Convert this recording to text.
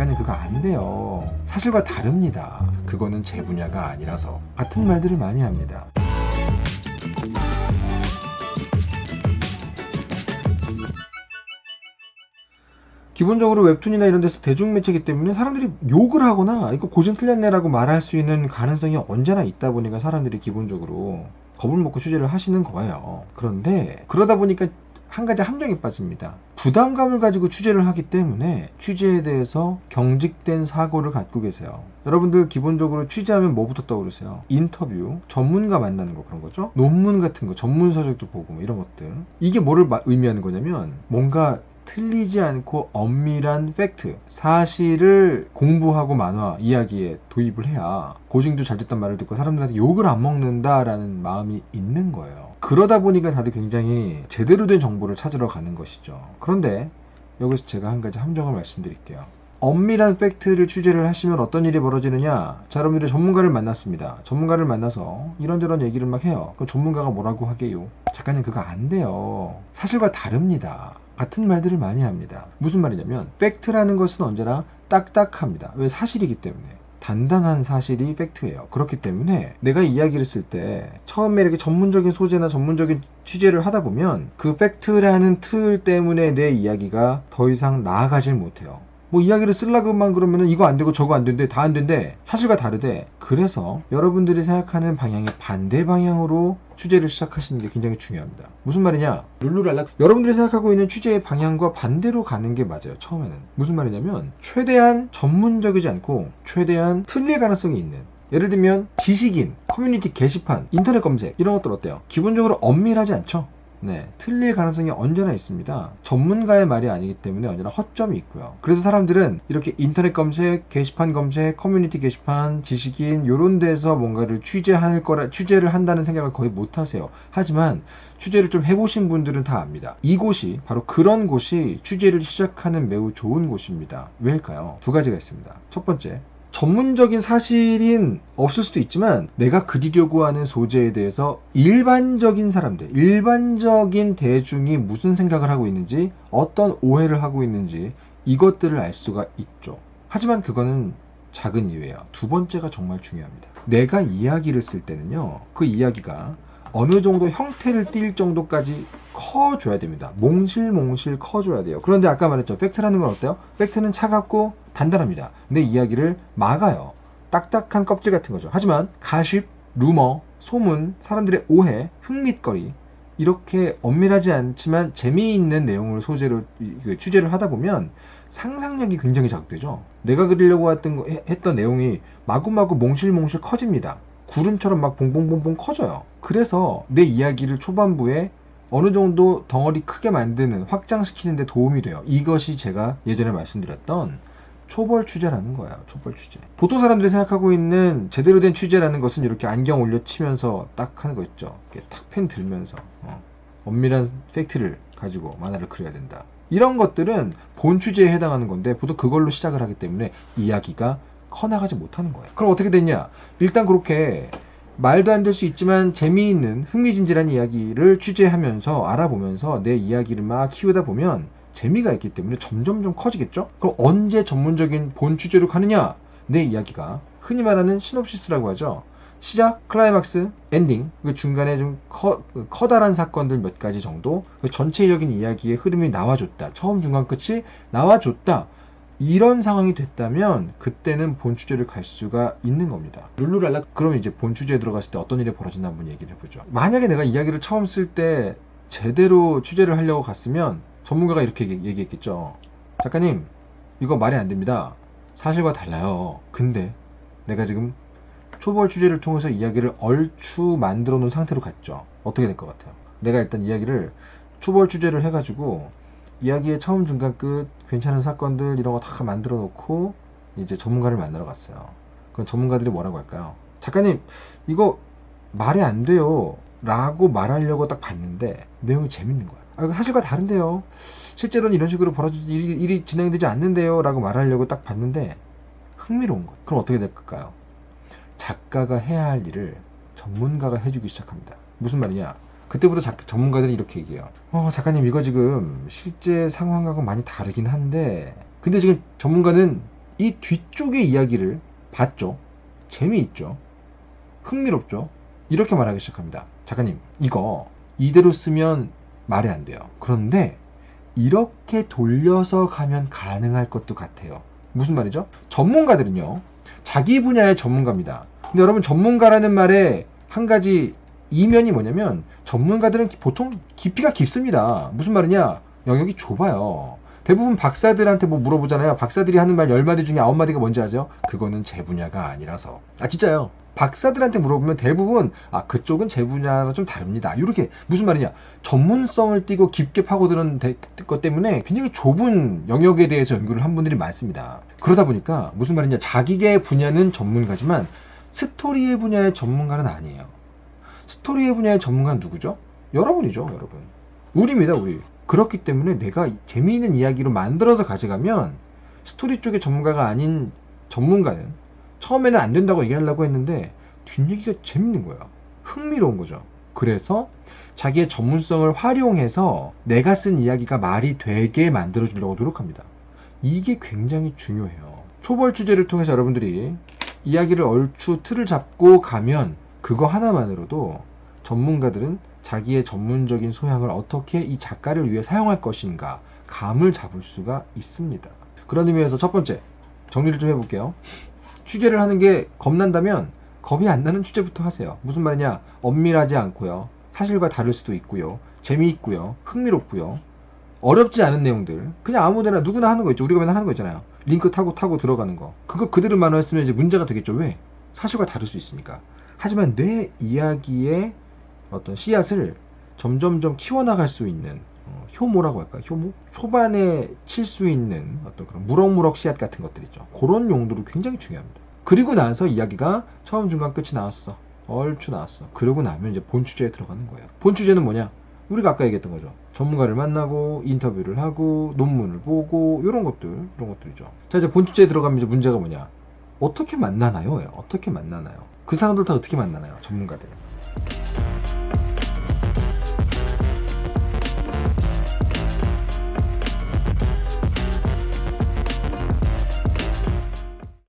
작가님 그거 안 돼요. 사실과 다릅니다. 그거는 제 분야가 아니라서 같은 말들을 많이 합니다. 기본적으로 웹툰이나 이런 데서 대중매체이기 때문에 사람들이 욕을 하거나 이거 고증 틀렸네라고 말할 수 있는 가능성이 언제나 있다 보니까 사람들이 기본적으로 겁을 먹고 취재를 하시는 거예요. 그런데 그러다 보니까 한 가지 함정에 빠집니다. 부담감을 가지고 취재를 하기 때문에 취재에 대해서 경직된 사고를 갖고 계세요. 여러분들 기본적으로 취재하면 뭐부터 떠오르세요? 인터뷰, 전문가 만나는 거 그런 거죠? 논문 같은 거, 전문 서적도 보고 뭐 이런 것들. 이게 뭐를 마- 의미하는 거냐면 뭔가 틀리지 않고 엄밀한 팩트, 사실을 공부하고 만화, 이야기에 도입을 해야 고증도 잘 됐단 말을 듣고 사람들한테 욕을 안 먹는다라는 마음이 있는 거예요. 그러다 보니까 다들 굉장히 제대로 된 정보를 찾으러 가는 것이죠. 그런데 여기서 제가 한 가지 함정을 말씀드릴게요. 엄밀한 팩트를 취재를 하시면 어떤 일이 벌어지느냐? 자, 여러분들이 전문가를 만났습니다. 전문가를 만나서 이런저런 얘기를 막 해요. 그럼 전문가가 뭐라고 하게요? 작가님 그거 안 돼요. 사실과 다릅니다. 같은 말들을 많이 합니다. 무슨 말이냐면 팩트라는 것은 언제나 딱딱합니다. 왜 사실이기 때문에. 단단한 사실이 팩트예요. 그렇기 때문에 내가 이야기를 쓸 때 처음에 이렇게 전문적인 소재나 전문적인 취재를 하다 보면 그 팩트라는 틀 때문에 내 이야기가 더 이상 나아가질 못해요. 뭐 이야기를 쓰려고만 그러면은 이거 안 되고 저거 안 된대 다 안 된대. 사실과 다르대. 그래서 여러분들이 생각하는 방향의 반대 방향으로 취재를 시작하시는 게 굉장히 중요합니다. 무슨 말이냐? 룰루랄라. 여러분들이 생각하고 있는 취재의 방향과 반대로 가는 게 맞아요 처음에는. 무슨 말이냐면 최대한 전문적이지 않고 최대한 틀릴 가능성이 있는. 예를 들면 지식인, 커뮤니티 게시판, 인터넷 검색 이런 것들 어때요? 기본적으로 엄밀하지 않죠? 네, 틀릴 가능성이 언제나 있습니다. 전문가의 말이 아니기 때문에 언제나 허점이 있고요. 그래서 사람들은 이렇게 인터넷 검색, 게시판 검색, 커뮤니티 게시판, 지식인 이런 데서 뭔가를 취재할 거라 취재를 한다는 생각을 거의 못 하세요. 하지만 취재를 좀 해보신 분들은 다 압니다. 이곳이 바로 그런 곳이 취재를 시작하는 매우 좋은 곳입니다. 왜일까요? 두 가지가 있습니다. 첫 번째, 전문적인 사실인 없을 수도 있지만 내가 그리려고 하는 소재에 대해서 일반적인 사람들, 일반적인 대중이 무슨 생각을 하고 있는지, 어떤 오해를 하고 있는지 이것들을 알 수가 있죠. 하지만 그거는 작은 이유예요. 두 번째가 정말 중요합니다. 내가 이야기를 쓸 때는요, 그 이야기가 어느 정도 형태를 띌 정도까지 커줘야 됩니다. 몽실몽실 커줘야 돼요. 그런데 아까 말했죠. 팩트라는 건 어때요? 팩트는 차갑고 단단합니다. 내 이야기를 막아요. 딱딱한 껍질 같은 거죠. 하지만 가십, 루머, 소문, 사람들의 오해, 흥밋거리 이렇게 엄밀하지 않지만 재미있는 내용을 소재로 이- 그 취재를 하다 보면 상상력이 굉장히 자극되죠. 내가 그리려고 했던, 했던 내용이 마구마구 몽실몽실 커집니다. 구름처럼 막 봉봉봉봉 커져요. 그래서 내 이야기를 초반부에 어느 정도 덩어리 크게 만드는 확장시키는 데 도움이 돼요. 이것이 제가 예전에 말씀드렸던 초벌 취재라는 거예요. 초벌 취재. 보통 사람들이 생각하고 있는 제대로 된 취재라는 것은 이렇게 안경 올려치면서 딱 하는 거 있죠. 이렇게 탁펜 들면서 어, 엄밀한 팩트를 가지고 만화를 그려야 된다. 이런 것들은 본 취재에 해당하는 건데 보통 그걸로 시작을 하기 때문에 이야기가 커나가지 못하는 거예요. 그럼 어떻게 됐냐? 일단 그렇게 말도 안 될 수 있지만 재미있는 흥미진진한 이야기를 취재하면서 알아보면서 내 이야기를 막 키우다 보면 재미가 있기 때문에 점점점 커지겠죠? 그럼 언제 전문적인 본 취재로 가느냐? 내 이야기가 흔히 말하는 시놉시스라고 하죠. 시작, 클라이막스, 엔딩, 그 중간에 좀 커, 커다란 사건들 몇 가지 정도, 그 전체적인 이야기의 흐름이 나와줬다. 처음, 중간, 끝이 나와줬다. 이런 상황이 됐다면 그때는 본 주제를 갈 수가 있는 겁니다. 룰루랄라 그러면 이제 본 주제에 들어갔을 때 어떤 일이 벌어지나 한번 얘기를 해보죠. 만약에 내가 이야기를 처음 쓸 때 제대로 취재를 하려고 갔으면 전문가가 이렇게 얘기- 얘기했겠죠. 작가님 이거 말이 안 됩니다. 사실과 달라요. 근데 내가 지금 초벌 취재를 통해서 이야기를 얼추 만들어 놓은 상태로 갔죠. 어떻게 될 것 같아요? 내가 일단 이야기를 초벌 취재를 해가지고 이야기의 처음 중간 끝 괜찮은 사건들 이런 거 다 만들어 놓고 이제 전문가를 만나러 갔어요. 그럼 전문가들이 뭐라고 할까요? 작가님 이거 말이 안 돼요. 라고 말하려고 딱 봤는데 내용이 재밌는 거야. 아, 사실과 다른데요. 실제로는 이런 식으로 벌어지 일이, 일이 진행되지 않는데요. 라고 말하려고 딱 봤는데 흥미로운 거야. 그럼 어떻게 될까요? 작가가 해야 할 일을 전문가가 해주기 시작합니다. 무슨 말이냐? 그때부터 작- 전문가들이 이렇게 얘기해요. 어, 작가님, 이거 지금 실제 상황하고 많이 다르긴 한데, 근데 지금 전문가는 이 뒤쪽의 이야기를 봤죠. 재미있죠. 흥미롭죠. 이렇게 말하기 시작합니다. 작가님, 이거 이대로 쓰면 말이 안 돼요. 그런데 이렇게 돌려서 가면 가능할 것도 같아요. 무슨 말이죠? 전문가들은요, 자기 분야의 전문가입니다. 근데 여러분, 전문가라는 말에 한 가지 이면이 뭐냐면, 전문가들은 보통 깊이가 깊습니다. 무슨 말이냐? 영역이 좁아요. 대부분 박사들한테 뭐 물어보잖아요. 박사들이 하는 말 10마디 중에 9마디가 뭔지 아세요? 그거는 제 분야가 아니라서. 아, 진짜요. 박사들한테 물어보면 대부분 아 그쪽은 제 분야랑 좀 다릅니다. 이렇게 무슨 말이냐 전문성을 띠고 깊게 파고드는 데- 것 때문에 굉장히 좁은 영역에 대해서 연구를 한 분들이 많습니다. 그러다 보니까 무슨 말이냐 자기의 분야는 전문가지만 스토리의 분야의 전문가는 아니에요. 스토리의 분야의 전문가는 누구죠? 여러분이죠, 여러분. 우리입니다, 우리. 그렇기 때문에 내가 재미있는 이야기로 만들어서 가져가면 스토리 쪽의 전문가가 아닌 전문가는 처음에는 안 된다고 얘기하려고 했는데 뒷얘기가 재밌는 거야. 흥미로운 거죠. 그래서 자기의 전문성을 활용해서 내가 쓴 이야기가 말이 되게 만들어 주려고 노력합니다. 이게 굉장히 중요해요. 초벌 주제를 통해서 여러분들이 이야기를 얼추 틀을 잡고 가면 그거 하나만으로도 전문가들은 자기의 전문적인 소양을 어떻게 이 작가를 위해 사용할 것인가 감을 잡을 수가 있습니다. 그런 의미에서 첫 번째 정리를 좀 해볼게요. 취재를 하는 게 겁난다면 겁이 안 나는 취재부터 하세요. 무슨 말이냐? 엄밀하지 않고요. 사실과 다를 수도 있고요. 재미있고요. 흥미롭고요. 어렵지 않은 내용들. 그냥 아무데나 누구나 하는 거 있죠. 우리가 맨날 하는 거 있잖아요. 링크 타고 타고 들어가는 거. 그거 그대로 만화했으면 이제 문제가 되겠죠. 왜? 사실과 다를 수 있으니까. 하지만 내 이야기의 어떤 씨앗을 점점점 키워나갈 수 있는 어, 효모라고 할까? 효모? 초반에 칠 수 있는 어떤 그런 무럭무럭 씨앗 같은 것들 있죠. 그런 용도로 굉장히 중요합니다. 그리고 나서 이야기가 처음, 중간, 끝이 나왔어. 얼추 나왔어. 그러고 나면 이제 본 주제에 들어가는 거예요. 본 주제는 뭐냐? 우리가 아까 얘기했던 거죠. 전문가를 만나고 인터뷰를 하고 논문을 보고 이런 것들, 이런 것들이죠. 자 이제 본 주제에 들어가면 이제 문제가 뭐냐? 어떻게 만나나요? 어떻게 만나나요? 그 사람들 다 어떻게 만나나요? 전문가들.